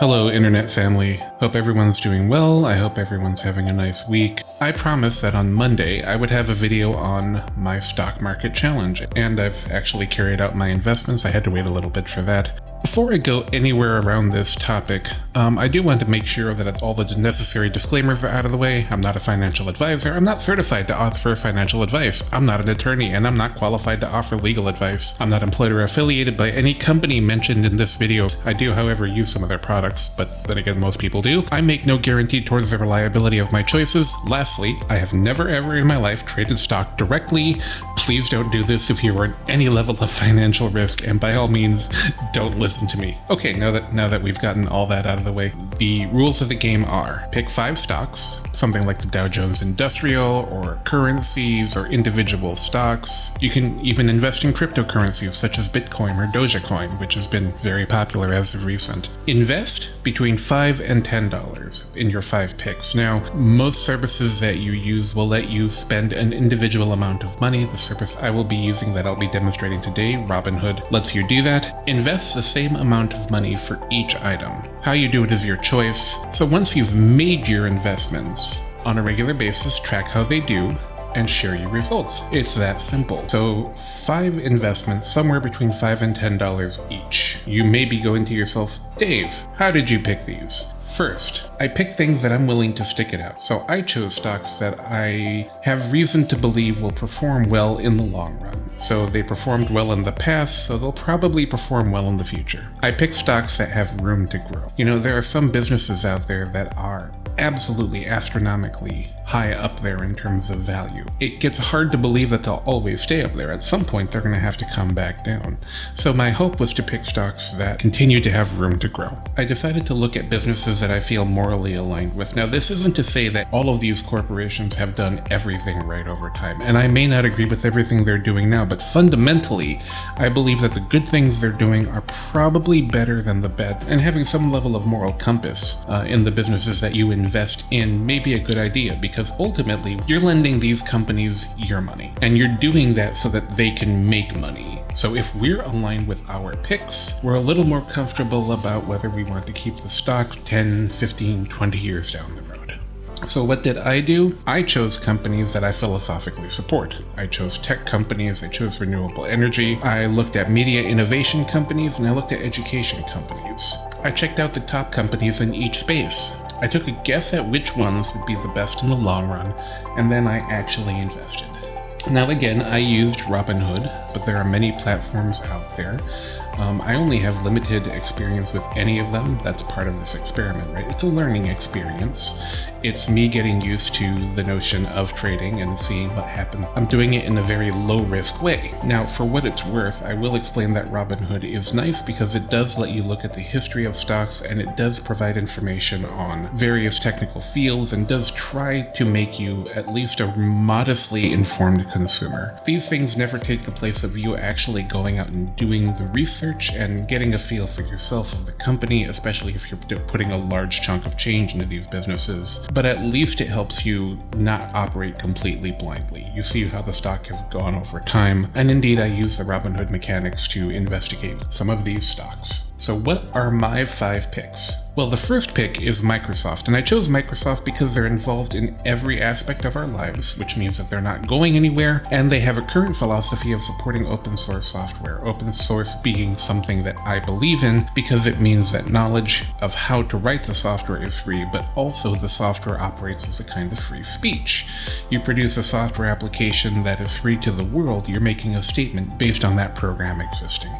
Hello, Internet family. Hope everyone's doing well. I hope everyone's having a nice week. I promised that on Monday I would have a video on my stock market challenge, and I've actually carried out my investments. I had to wait a little bit for that. Before I go anywhere around this topic, um, I do want to make sure that all the necessary disclaimers are out of the way. I'm not a financial advisor. I'm not certified to offer financial advice. I'm not an attorney, and I'm not qualified to offer legal advice. I'm not employed or affiliated by any company mentioned in this video. I do, however, use some of their products, but then again, most people do. I make no guarantee towards the reliability of my choices. Lastly, I have never ever in my life traded stock directly. Please don't do this if you are at any level of financial risk, and by all means, don't listen listen to me. Okay, now that now that we've gotten all that out of the way, the rules of the game are pick five stocks, something like the Dow Jones Industrial or currencies or individual stocks. You can even invest in cryptocurrencies such as Bitcoin or Dogecoin, which has been very popular as of recent. Invest between five and ten dollars in your five picks. Now, most services that you use will let you spend an individual amount of money. The service I will be using that I'll be demonstrating today, Robinhood, lets you do that. Invest the same same amount of money for each item. How you do it is your choice. So once you've made your investments, on a regular basis, track how they do, and share your results. It's that simple. So five investments, somewhere between five and ten dollars each. You may be going to yourself, Dave, how did you pick these? First, I pick things that I'm willing to stick it out. So I chose stocks that I have reason to believe will perform well in the long run. So they performed well in the past, so they'll probably perform well in the future. I pick stocks that have room to grow. You know, there are some businesses out there that are absolutely astronomically high up there in terms of value. It gets hard to believe that they'll always stay up there. At some point, they're going to have to come back down. So my hope was to pick stocks that continue to have room to grow. I decided to look at businesses that I feel morally aligned with. Now, this isn't to say that all of these corporations have done everything right over time, and I may not agree with everything they're doing now, but fundamentally, I believe that the good things they're doing are probably better than the bad, and having some level of moral compass uh, in the businesses that you invest in may be a good idea because because ultimately you're lending these companies your money and you're doing that so that they can make money. So if we're aligned with our picks, we're a little more comfortable about whether we want to keep the stock 10, 15, 20 years down the road. So what did I do? I chose companies that I philosophically support. I chose tech companies, I chose renewable energy, I looked at media innovation companies, and I looked at education companies. I checked out the top companies in each space. I took a guess at which ones would be the best in the long run, and then I actually invested. Now again, I used Robinhood, but there are many platforms out there. Um, I only have limited experience with any of them. That's part of this experiment, right? It's a learning experience. It's me getting used to the notion of trading and seeing what happens. I'm doing it in a very low risk way. Now, for what it's worth, I will explain that Robinhood is nice because it does let you look at the history of stocks and it does provide information on various technical fields and does try to make you at least a modestly informed consumer. These things never take the place of you actually going out and doing the research research and getting a feel for yourself of the company, especially if you're putting a large chunk of change into these businesses. But at least it helps you not operate completely blindly. You see how the stock has gone over time, and indeed I use the Robinhood mechanics to investigate some of these stocks. So what are my five picks? Well, the first pick is Microsoft, and I chose Microsoft because they're involved in every aspect of our lives, which means that they're not going anywhere, and they have a current philosophy of supporting open source software. Open source being something that I believe in because it means that knowledge of how to write the software is free, but also the software operates as a kind of free speech. You produce a software application that is free to the world, you're making a statement based on that program existing.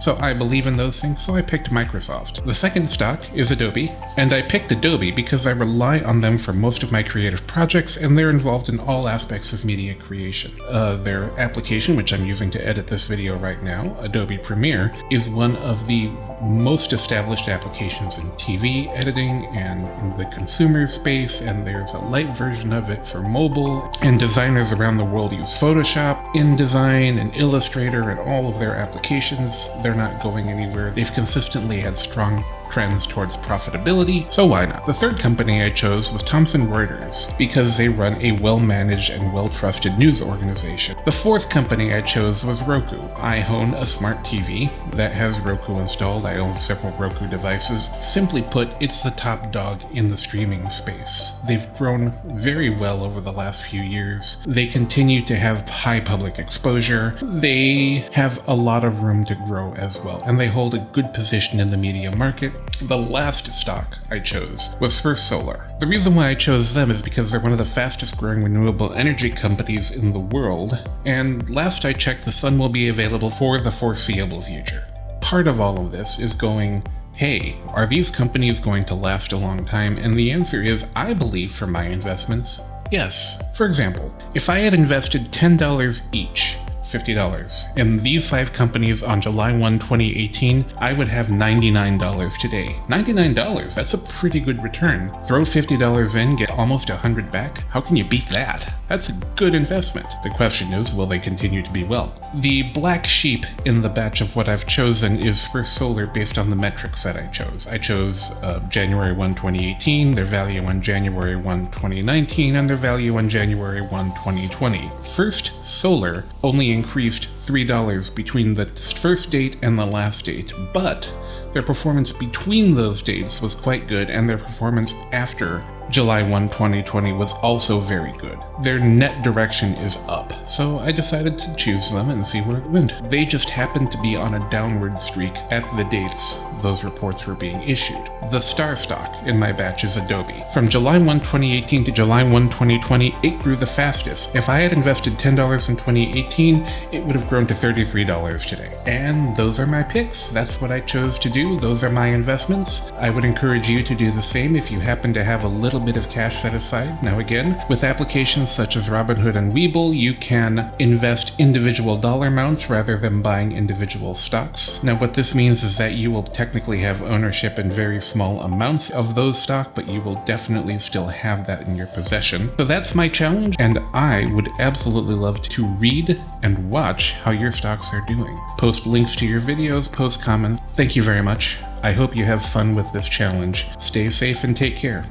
So I believe in those things, so I picked Microsoft. The second stock is Adobe, and I picked Adobe because I rely on them for most of my creative projects, and they're involved in all aspects of media creation. Uh, their application, which I'm using to edit this video right now, Adobe Premiere, is one of the most established applications in TV editing and in the consumer space, and there's a light version of it for mobile, and designers around the world use Photoshop, InDesign, and Illustrator, and all of their applications. They're not going anywhere. They've consistently had strong trends towards profitability, so why not? The third company I chose was Thomson Reuters, because they run a well-managed and well-trusted news organization. The fourth company I chose was Roku. I own a smart TV that has Roku installed. I own several Roku devices. Simply put, it's the top dog in the streaming space. They've grown very well over the last few years. They continue to have high public exposure. They have a lot of room to grow as well, and they hold a good position in the media market. The last stock I chose was First Solar. The reason why I chose them is because they're one of the fastest growing renewable energy companies in the world, and last I checked, the sun will be available for the foreseeable future. Part of all of this is going, hey, are these companies going to last a long time? And the answer is, I believe for my investments, yes. For example, if I had invested $10 each $50. In these five companies on July 1, 2018, I would have $99 today. $99, that's a pretty good return. Throw $50 in, get almost 100 back. How can you beat that? That's a good investment. The question is, will they continue to be well? The black sheep in the batch of what I've chosen is First Solar based on the metrics that I chose. I chose uh, January 1, 2018, their value on January 1, 2019, and their value on January 1, 2020. First Solar only increased $3 between the first date and the last date, but their performance between those dates was quite good, and their performance after July 1, 2020 was also very good. Their net direction is up, so I decided to choose them and see where it went. They just happened to be on a downward streak at the dates those reports were being issued. The star stock in my batch is Adobe. From July 1, 2018 to July 1, 2020, it grew the fastest. If I had invested $10 in 2018, it would have grown to $33 today. And those are my picks. That's what I chose to do. Those are my investments. I would encourage you to do the same if you happen to have a little bit of cash set aside. Now again, with applications such as Robinhood and Webull, you can invest individual dollar amounts rather than buying individual stocks. Now what this means is that you will technically have ownership in very small amounts of those stock, but you will definitely still have that in your possession. So that's my challenge, and I would absolutely love to read and watch how your stocks are doing. Post links to your videos, post comments. Thank you very much. I hope you have fun with this challenge. Stay safe and take care.